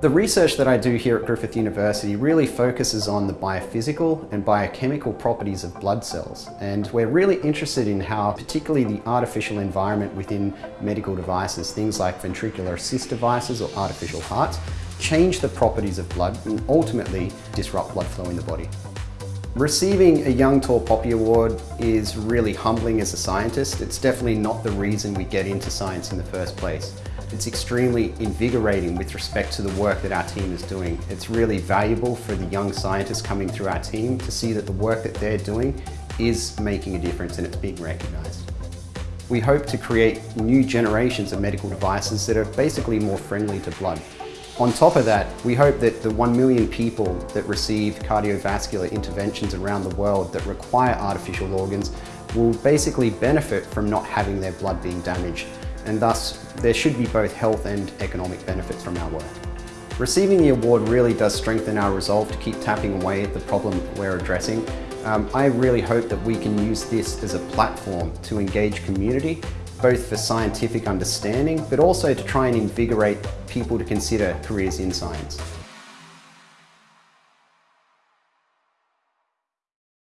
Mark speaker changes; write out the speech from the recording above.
Speaker 1: The research that I do here at Griffith University really focuses on the biophysical and biochemical properties of blood cells. And we're really interested in how particularly the artificial environment within medical devices, things like ventricular assist devices or artificial hearts, change the properties of blood and ultimately disrupt blood flow in the body. Receiving a Young Tall Poppy Award is really humbling as a scientist. It's definitely not the reason we get into science in the first place. It's extremely invigorating with respect to the work that our team is doing. It's really valuable for the young scientists coming through our team to see that the work that they're doing is making a difference and it's being recognised. We hope to create new generations of medical devices that are basically more friendly to blood. On top of that, we hope that the 1 million people that receive cardiovascular interventions around the world that require artificial organs will basically benefit from not having their blood being damaged and thus there should be both health and economic benefits from our work. Receiving the award really does strengthen our resolve to keep tapping away at the problem we're addressing. Um, I really hope that we can use this as a platform to engage community, both for scientific understanding, but also to try and invigorate people to consider careers in science.